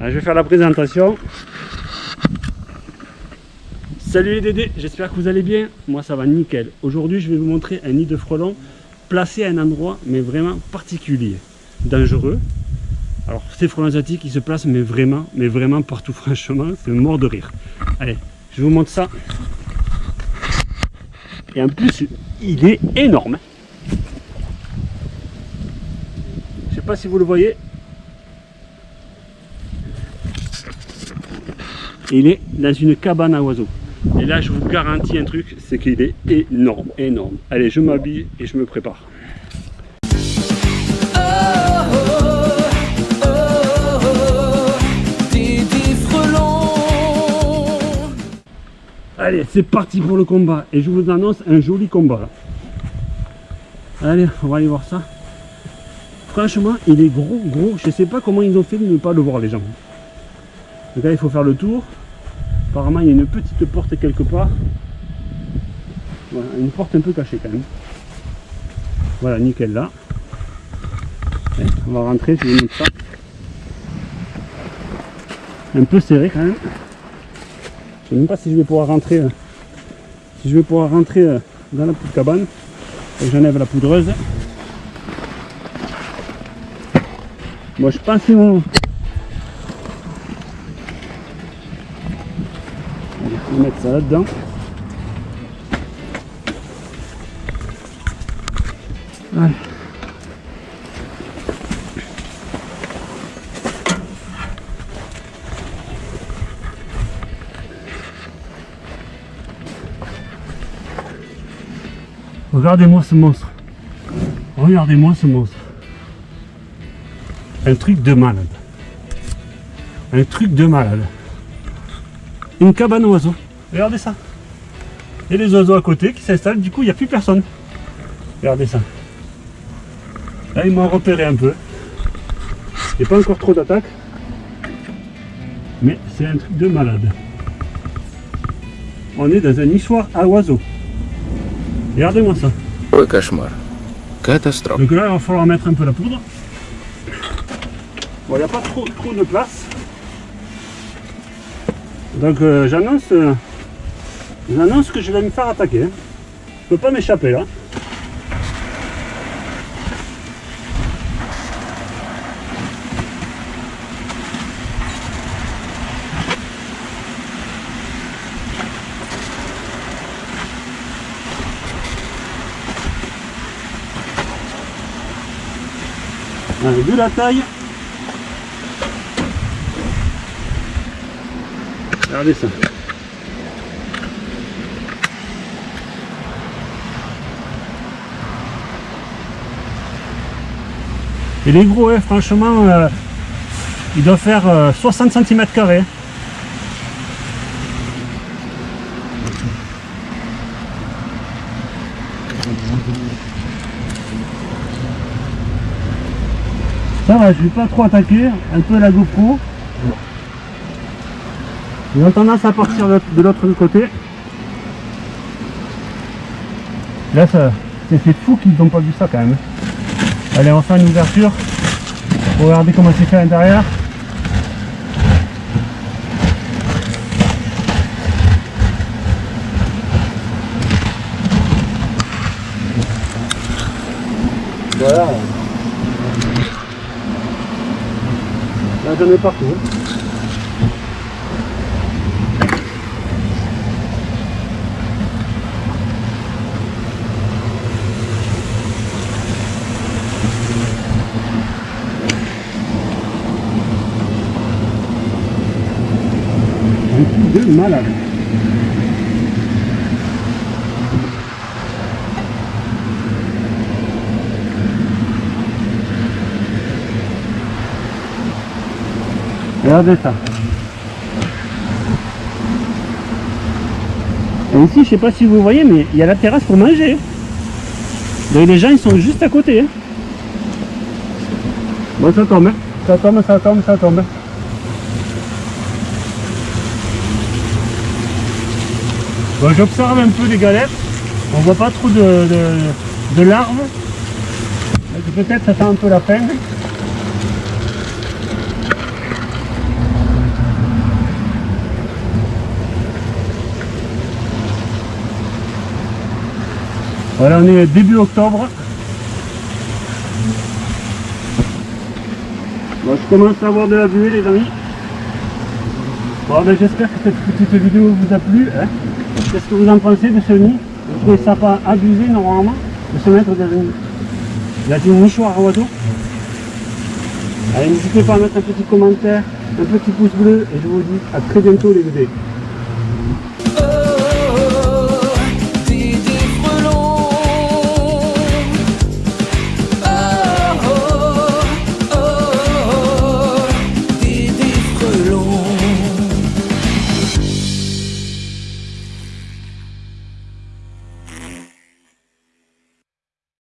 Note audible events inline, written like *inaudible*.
je vais faire la présentation. Salut les Dédés, j'espère que vous allez bien. Moi ça va nickel. Aujourd'hui je vais vous montrer un nid de frelons placé à un endroit mais vraiment particulier, dangereux. Alors ces frelons asiatiques ils se placent mais vraiment, mais vraiment partout *laughs* franchement, c'est mort de rire. Allez, je vous montre ça. Et en plus il est énorme. Je sais pas si vous le voyez, il est dans une cabane à oiseaux. Et là, je vous garantis un truc, c'est qu'il est énorme, énorme. Allez, je m'habille et je me prépare. Allez, c'est parti pour le combat. Et je vous annonce un joli combat. Allez, on va aller voir ça. Franchement, il est gros, gros. Je sais pas comment ils ont fait de ne pas le voir, les gens. Donc là, il faut faire le tour. Apparemment, il y a une petite porte quelque part. Voilà, une porte un peu cachée quand même. Voilà, nickel là. on va rentrer, je vous montre ça. Un peu serré quand même. Je ne sais même pas si je vais pouvoir rentrer euh, si je vais pouvoir rentrer euh, dans la petite cabane. J'enlève la poudreuse. Moi je pense qu'ils vont, On mettre ça là-dedans. Regardez-moi ce monstre. Regardez-moi ce monstre. Un truc de malade. Un truc de malade. Une cabane oiseau. Regardez ça. Il y a les oiseaux à côté qui s'installent, du coup, il n'y a plus personne. Regardez ça. Là, ils m'ont repéré un peu. Il n'y a pas encore trop d'attaques. Mais c'est un truc de malade. On est dans un nichoir à oiseaux. Regardez-moi ça. Oui, cauchemar. Catastrophe. Donc là, il va falloir mettre un peu la poudre. Bon, il n'y a pas trop, trop de place. Donc euh, j'annonce euh, J'annonce que je vais me faire attaquer. Hein. Je peux pas m'échapper là. vu la taille regardez ça Et les gros, hein, franchement, euh, il doit faire 60 cm carrés. Ça va, je vais pas trop attaquer, un peu la GoPro. Ils ont tendance à partir de l'autre côté. Là, c'est fou qu'ils n'ont pas vu ça quand même. Allez, on fait une ouverture. Regardez comment c'est fait à l'intérieur. Voilà. Là, j'en ai partout. Malade. Regardez ça. Et ici, je sais pas si vous voyez, mais il y a la terrasse pour manger. Les gens, ils sont juste à côté. Hein. Bon, ça tombe. Hein. Ça tombe, ça tombe, ça tombe. J'observe un peu les galettes. On voit pas trop de, de, de larves. Peut-être ça fait un peu la peine. Voilà, on est début octobre. Je commence à avoir de la buée, les amis. Bon, ben, j'espère que cette petite vidéo vous a plu. Hein. Qu'est-ce que vous en pensez de ce nid Vous trouvez ça pas abusé normalement de se mettre dans une, dans une mouchoir à oiseau Allez n'hésitez pas à mettre un petit commentaire, un petit pouce bleu et je vous dis à très bientôt les bébés.